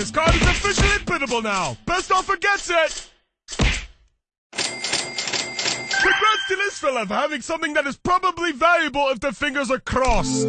This card is officially biddable now. Best offer gets it. Congrats to this for having something that is probably valuable if the fingers are crossed.